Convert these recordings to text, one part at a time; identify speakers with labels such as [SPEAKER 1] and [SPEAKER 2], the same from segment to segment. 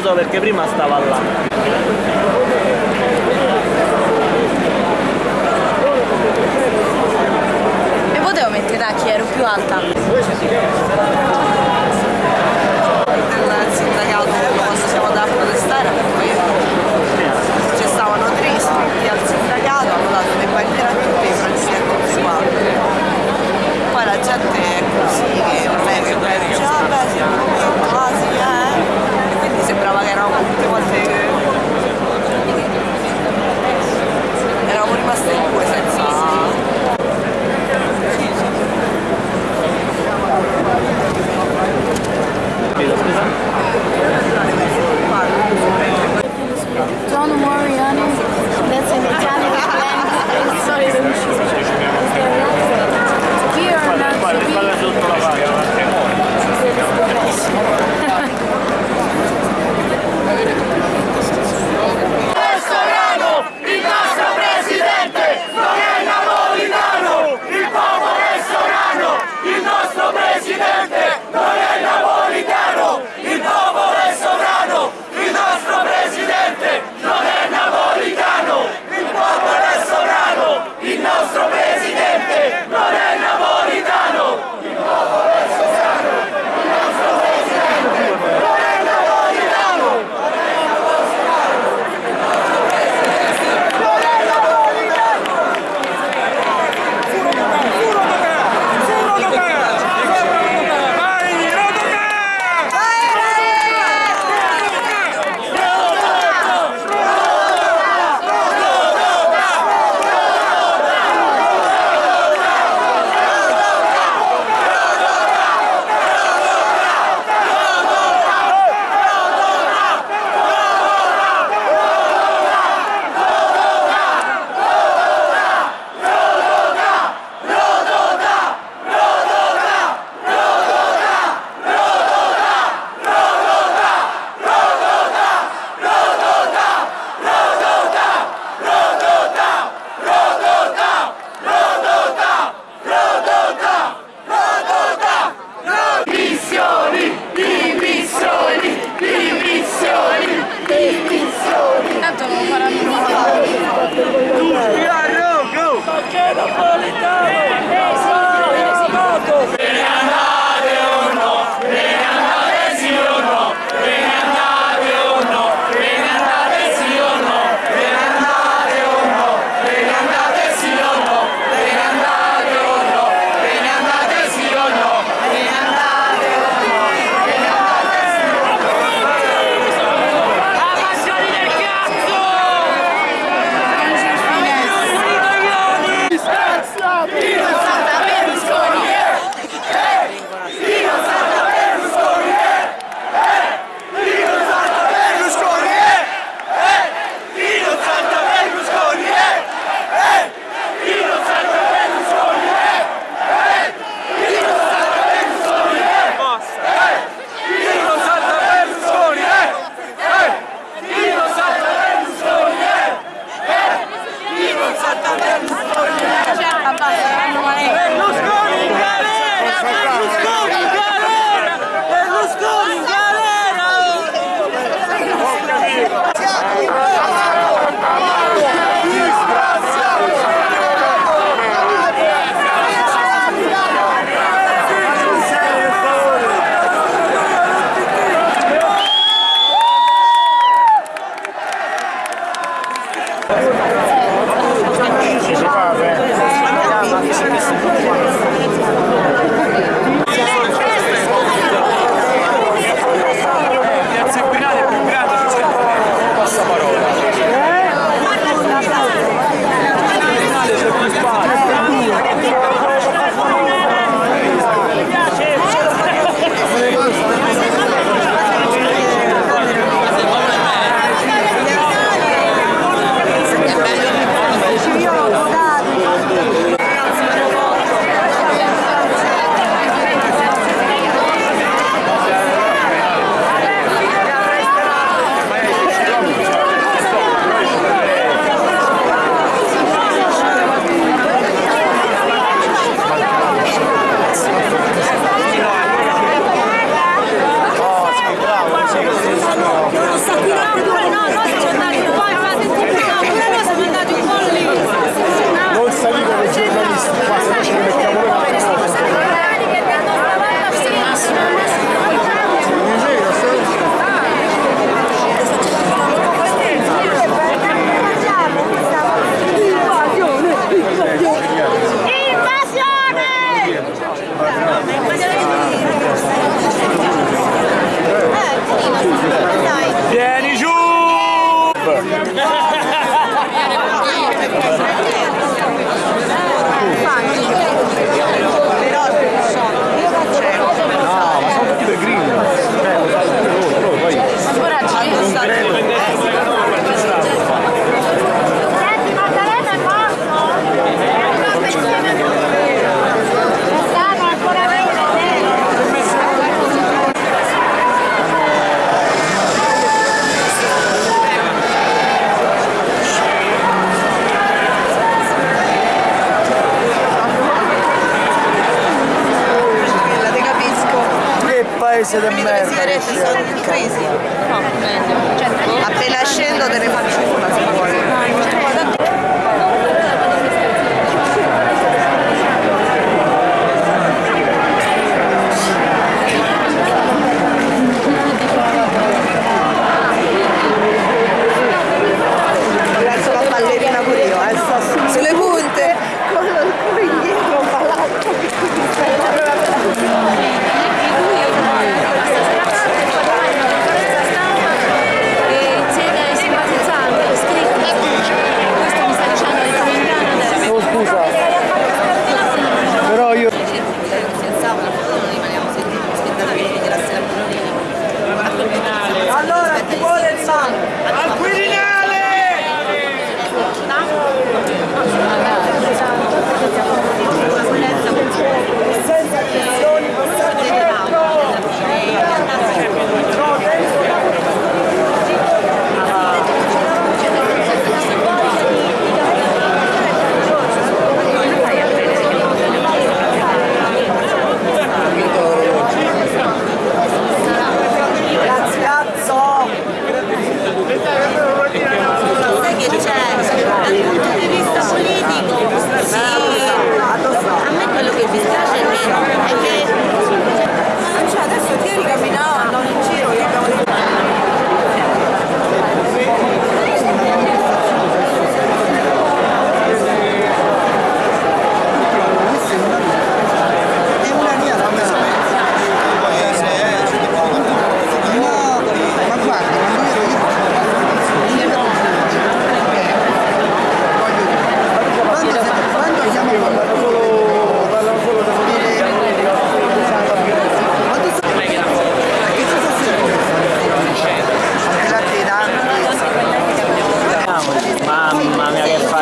[SPEAKER 1] ci è arrivato non lo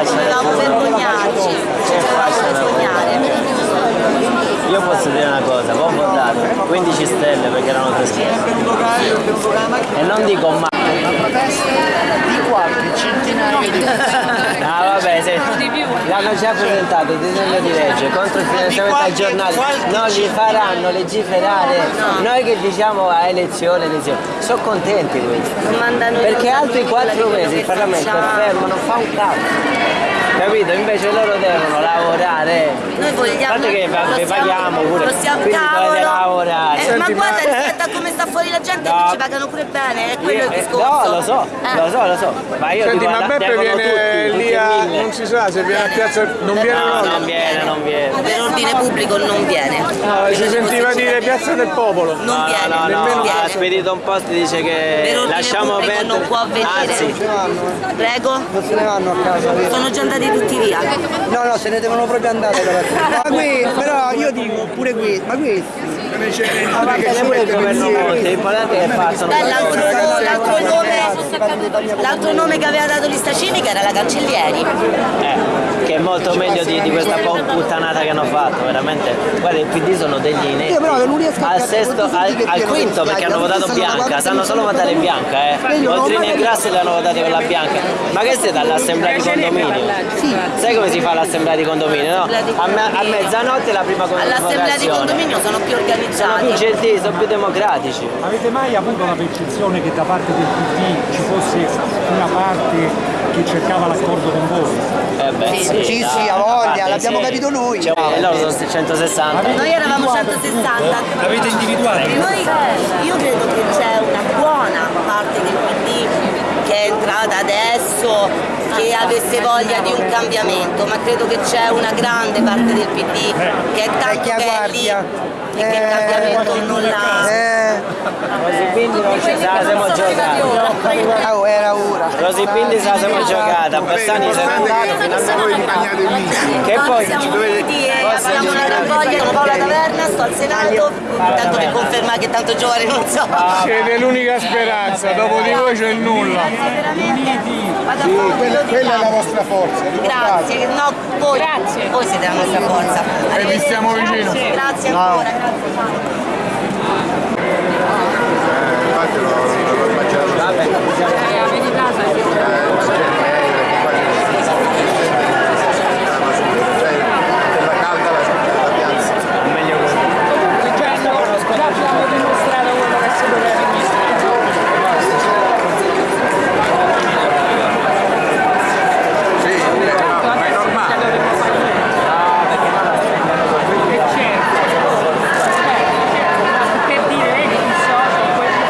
[SPEAKER 2] dovevamo vergognarci. Ci dovevamo vergognare.
[SPEAKER 3] Io posso dire una cosa, ho votato 15 stelle perché erano tre schede. E non dico ma.
[SPEAKER 4] di qualche centinaio di
[SPEAKER 3] Ah vabbè, se l'hanno già presentato il disegno di legge contro il finanziamento ai giornali, non li faranno legiferare. Noi che diciamo a elezione, elezione, sono contenti questi. Perché altri quattro mesi il Parlamento è fermo, non fa un cazzo. Capito? Invece loro devono lavorare.
[SPEAKER 2] Noi vogliamo.
[SPEAKER 3] Guarda che paghiamo pure,
[SPEAKER 2] Lo stiamo
[SPEAKER 3] quindi dovete
[SPEAKER 2] cavolo.
[SPEAKER 3] lavorare.
[SPEAKER 2] Eh, ma guarda, rispetto a come sta fuori la gente,
[SPEAKER 3] No.
[SPEAKER 2] ci pagano pure bene, è quello il
[SPEAKER 3] Eh,
[SPEAKER 2] discorso.
[SPEAKER 3] No, lo so,
[SPEAKER 2] Eh.
[SPEAKER 3] lo so, lo so. Ma io
[SPEAKER 4] Senti,
[SPEAKER 3] dico,
[SPEAKER 4] ma Beppe viene
[SPEAKER 3] tutti,
[SPEAKER 4] lì a... non si sa se viene a piazza... non viene
[SPEAKER 3] No,
[SPEAKER 4] no,
[SPEAKER 3] non viene, non viene.
[SPEAKER 2] Per ordine pubblico non viene.
[SPEAKER 4] No, si sentiva dire piazza del popolo.
[SPEAKER 2] Non
[SPEAKER 3] No,
[SPEAKER 2] viene,
[SPEAKER 3] no, no,
[SPEAKER 2] non
[SPEAKER 3] no,
[SPEAKER 2] viene.
[SPEAKER 3] ha spedito un post dice che lasciamo perdere.
[SPEAKER 2] non può venire.
[SPEAKER 3] Anzi,
[SPEAKER 2] Prego?
[SPEAKER 5] non se ne vanno a casa.
[SPEAKER 2] Sono già andati tutti via.
[SPEAKER 5] No, no, se ne devono proprio andare però. Ma qui, però io dico pure qui, ma questi.
[SPEAKER 3] Pure il governo Monti, l'importante è che passano.
[SPEAKER 2] L'altro, nome, che aveva dato lista civica era la Cancellieri.
[SPEAKER 3] Eh, che è molto meglio di, di questa puttanata che hanno fatto, veramente. Guarda, il PD sono degli ineti.
[SPEAKER 5] Io però non riesco a
[SPEAKER 3] al sesto, al, al quinto perché hanno votato bianca, sanno solo votare bianca, eh.
[SPEAKER 5] Io non ho
[SPEAKER 3] Oltrini
[SPEAKER 5] mai
[SPEAKER 3] e Grassi li hanno votati con la bianca. Ma che siete all'assemblea di condominio? Sai come si fa l'assemblea di condominio, no? A, me- a mezzanotte la prima con-
[SPEAKER 2] All'assemblea di condominio sono più
[SPEAKER 3] Sono più
[SPEAKER 2] organizzati.
[SPEAKER 3] gentili, sono più democratici.
[SPEAKER 6] Avete mai avuto la percezione che da parte del PD ci fosse una parte che cercava l'accordo con voi?
[SPEAKER 3] Eh beh, sì,
[SPEAKER 5] Sì,
[SPEAKER 3] da-
[SPEAKER 5] sì,
[SPEAKER 3] da
[SPEAKER 5] ha voglia, l'abbiamo
[SPEAKER 3] sì.
[SPEAKER 5] capito noi.
[SPEAKER 3] Cioè, e loro sono 160.
[SPEAKER 2] Noi eravamo 160.
[SPEAKER 6] L'avete individuato?
[SPEAKER 2] Noi, io credo che c'è una buona parte del PD che è entrata adesso che avesse voglia di un cambiamento, ma credo che c'è una grande parte del PD che è tanto
[SPEAKER 5] Vecchia
[SPEAKER 2] belli
[SPEAKER 5] guardia.
[SPEAKER 2] e che il
[SPEAKER 5] Eh,
[SPEAKER 2] cambiamento non l'ha.
[SPEAKER 5] Eh,
[SPEAKER 3] Così quindi non ci se la siamo giocata.
[SPEAKER 5] oh, era ora.
[SPEAKER 3] Così quindi se la siamo giocata. Bassani se n'è andato. Che poi?
[SPEAKER 2] Siamo uniti e
[SPEAKER 3] Forse
[SPEAKER 2] abbiamo una
[SPEAKER 3] ci-
[SPEAKER 2] ragoglia con Paola Taverna, sto al Senato, tanto per confermare che tanto giovane non so.
[SPEAKER 4] Siete l'unica speranza, dopo di voi c'è il nulla.
[SPEAKER 2] Vado a fare un
[SPEAKER 4] Quella, è la vostra forza.
[SPEAKER 2] Grazie, no, voi, voi siete la nostra forza.
[SPEAKER 4] E vi stiamo vicino.
[SPEAKER 2] Grazie ancora, grazie.
[SPEAKER 4] Infatti l'ho l'ho immaginato. Della calda la, la piazza.
[SPEAKER 3] meglio così.
[SPEAKER 7] abbiamo dimostrato quello che si doveva
[SPEAKER 4] Sì, ma è normale.
[SPEAKER 7] per dire vedi chi sono quelli che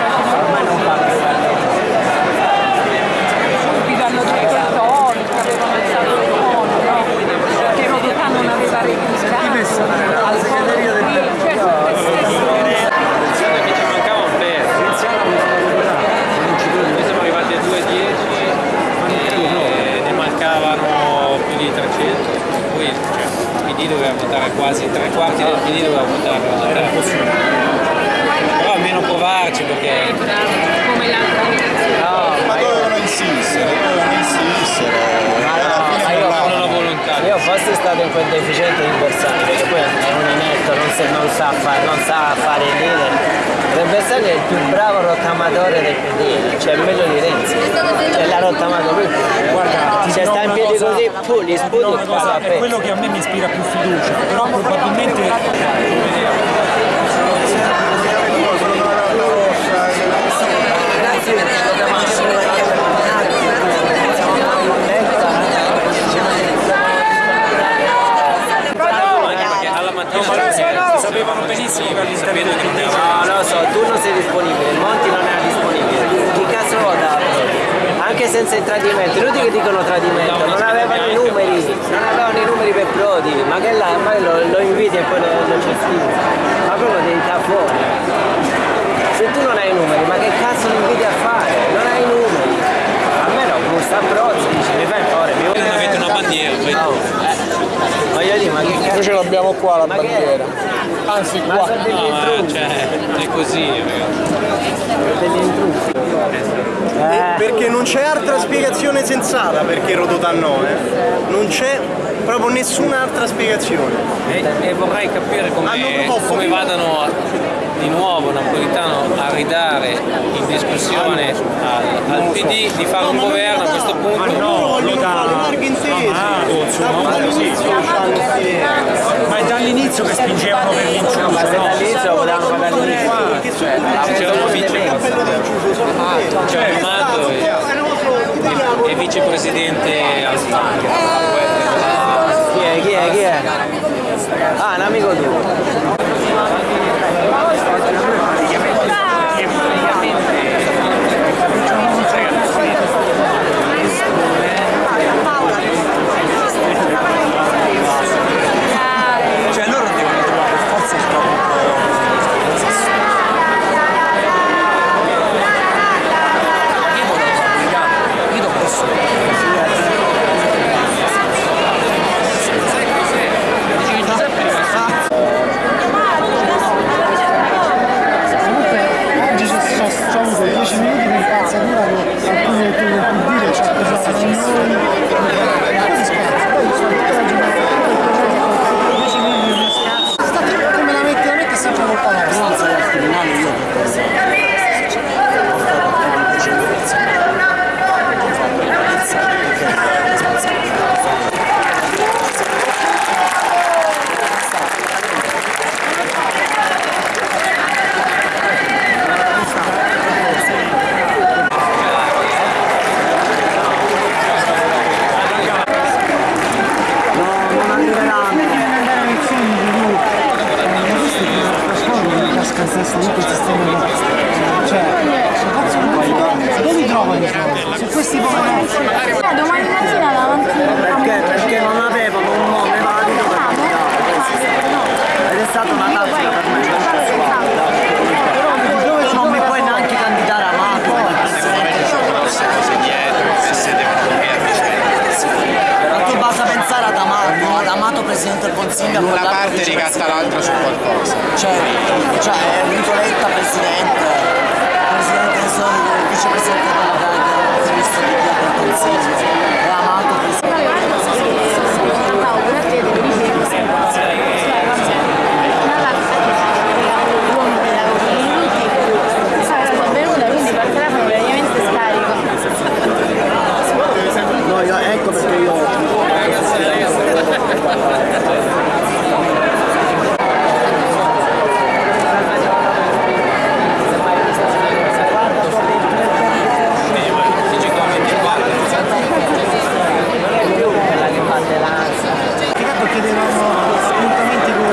[SPEAKER 7] subito hanno detto il tono che avevano alzato il tono no? che Rodotà non aveva registrato al fondo qui cioè tutte queste
[SPEAKER 8] Attenzione che ci mancava un pezzo. Noi siamo arrivati a 2.10 e ne mancavano più di 300. Poi cioè, il PD doveva votare quasi tre quarti del PD doveva votare la Però almeno provarci perché
[SPEAKER 7] come l'altra votazione
[SPEAKER 4] Ma dovevano insistere, dovevano insistere. Alla fine
[SPEAKER 3] ma io-
[SPEAKER 4] non
[SPEAKER 8] non ho volontà.
[SPEAKER 3] Io fossi stato in quel deficiente di Bersani, perché poi è un inetto, non, se- non sa, fare, non sa fare il leader. Per Bersani è il più bravo del PD, cioè meglio di Renzi. Cioè l'ha rottamato lui.
[SPEAKER 6] Guarda, ti
[SPEAKER 3] Se sta in piedi
[SPEAKER 6] cosa-
[SPEAKER 3] così, pu, li
[SPEAKER 6] ti dirò
[SPEAKER 3] sputi
[SPEAKER 6] una
[SPEAKER 3] e
[SPEAKER 6] cosa,
[SPEAKER 3] qua
[SPEAKER 6] è quello che a me mi ispira più fiducia, però probabilmente sapevano benissimo che
[SPEAKER 3] No, lo so, tu non sei disponibile, il Monti non è disponibile. Vota? Anche senza il tradimento, inutili che dicono tradimento, non avevano i numeri, non avevano i numeri per Prodi, ma che là, ma lo, lo inviti e poi lo, lo cestini. Ma proprio devi da fuori. Se tu non hai i numeri, ma che cazzo lo inviti a fare? Non hai i numeri. A me no, gusta Prodi, dice, mi fai favore, mi vuoi
[SPEAKER 8] non avete una bandiera, poi
[SPEAKER 3] Oh, eh, voglio dire, ma che cazzo?
[SPEAKER 4] Noi ce l'abbiamo qua la
[SPEAKER 3] Ma che
[SPEAKER 4] bandiera. Anzi
[SPEAKER 3] Ma
[SPEAKER 4] qua.
[SPEAKER 3] sono degli
[SPEAKER 8] no, ma
[SPEAKER 3] intrusi,
[SPEAKER 8] cioè, è così, ragazzi.
[SPEAKER 3] degli intrusi. Eh.
[SPEAKER 9] Perché non c'è altra spiegazione sensata perché Rodotà no, eh. Non c'è proprio nessun'altra spiegazione.
[SPEAKER 8] E, e vorrei capire come, come vadano a- di nuovo Napolitano a ridare in discussione al, al PD di fare un governo a questo punto.
[SPEAKER 9] Loro vogliono
[SPEAKER 6] da-
[SPEAKER 9] fare larghe intese. Da dall'inizio c'hanno queste-
[SPEAKER 6] ma dall'inizio che spingevano per
[SPEAKER 3] Ma se
[SPEAKER 6] no?
[SPEAKER 3] potevamo fare dall'inizio.
[SPEAKER 9] Che sono
[SPEAKER 8] C'era un vice,
[SPEAKER 9] cappello d'inciucio, sono te.
[SPEAKER 8] c'era Amato e, e vicepresidente Alfano.
[SPEAKER 3] Chi è? Chi è? Chi è? Ah, un amico tuo.
[SPEAKER 6] Cioè loro devono trovare per forza il proprio Io voto repubblicano, io lo posso.
[SPEAKER 8] Dici che Giuseppe è rimasto
[SPEAKER 10] Presidente del Consiglio
[SPEAKER 11] Una parte ricatta l'altra su qualcosa.
[SPEAKER 10] Cioè, cioè Enrico Letta Presidente, Presidente del Sole, Vicepresidente della del Ministro di Via del Consiglio, e Amato Presidente.
[SPEAKER 5] No, io, ecco perché io
[SPEAKER 3] Intanto chiedevamo appuntamenti con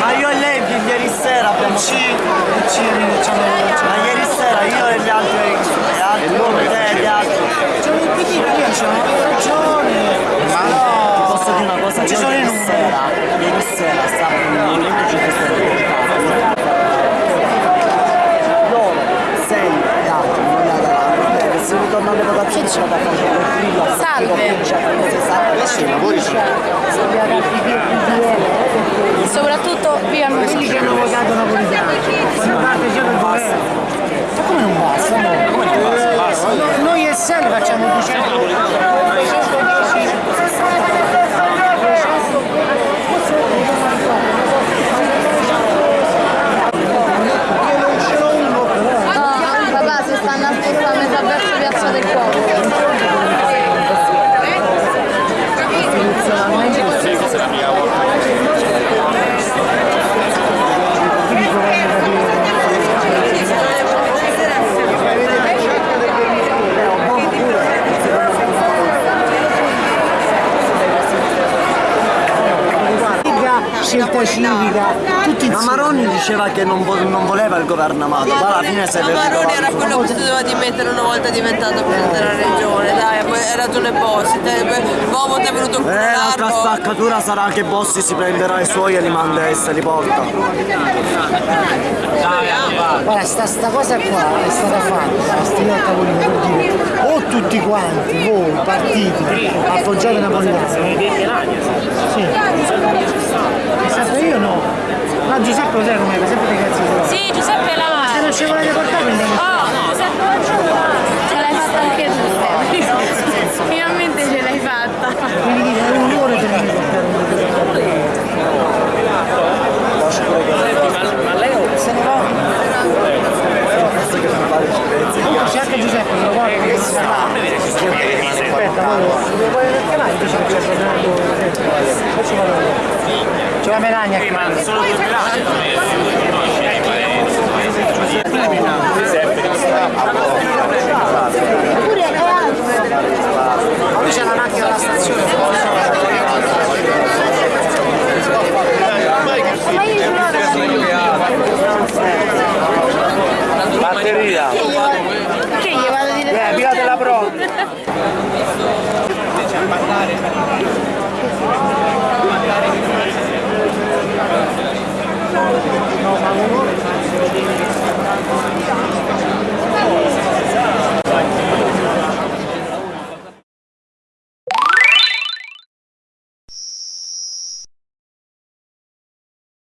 [SPEAKER 10] Ma io e lei ieri sera abbiamo ci, ci rinunciamo Ma ieri sera io e gli altri, gli altri te e gli altri.
[SPEAKER 5] C'è un PD che io c'ho ragione.
[SPEAKER 10] Però posso dire una cosa,
[SPEAKER 5] ci
[SPEAKER 10] io
[SPEAKER 5] sono i
[SPEAKER 10] ieri
[SPEAKER 5] numeri.
[SPEAKER 10] sera, ieri sera stavo in un movimento 5 Stelle loro, sei gli altri, non gli altri, che se ritornano alle votazioni c'è da fare il grillo
[SPEAKER 2] Salve.
[SPEAKER 11] Adesso i lavori sono
[SPEAKER 2] Soprattutto viva il
[SPEAKER 5] Quelli che hanno votato Napolitano, fanno parte già del governo. Ma come non basta? No? Come non basta? No, noi e Sel facciamo 200
[SPEAKER 2] Papà, si stanno aspettando metà verso Piazza del Popolo.
[SPEAKER 5] scelta civica, tutti
[SPEAKER 10] Ma Maroni diceva che non, vo- non voleva il governo Amato, poi alla fine si è
[SPEAKER 1] Ma Maroni era quello che si doveva dimettere una volta diventato presidente della regione, dai, poi hai ragione Bossi, te, Bobo ti è venuto un
[SPEAKER 10] Eh, l'altra
[SPEAKER 1] culo
[SPEAKER 10] spaccatura sarà che Bossi si prenderà i suoi e li manda e se li porta.
[SPEAKER 5] Guarda, sta, sta cosa qua è stata fatta, sti a tavolino per dire o tutti quanti, voi, partiti, appoggiate Napolitano. Yeah.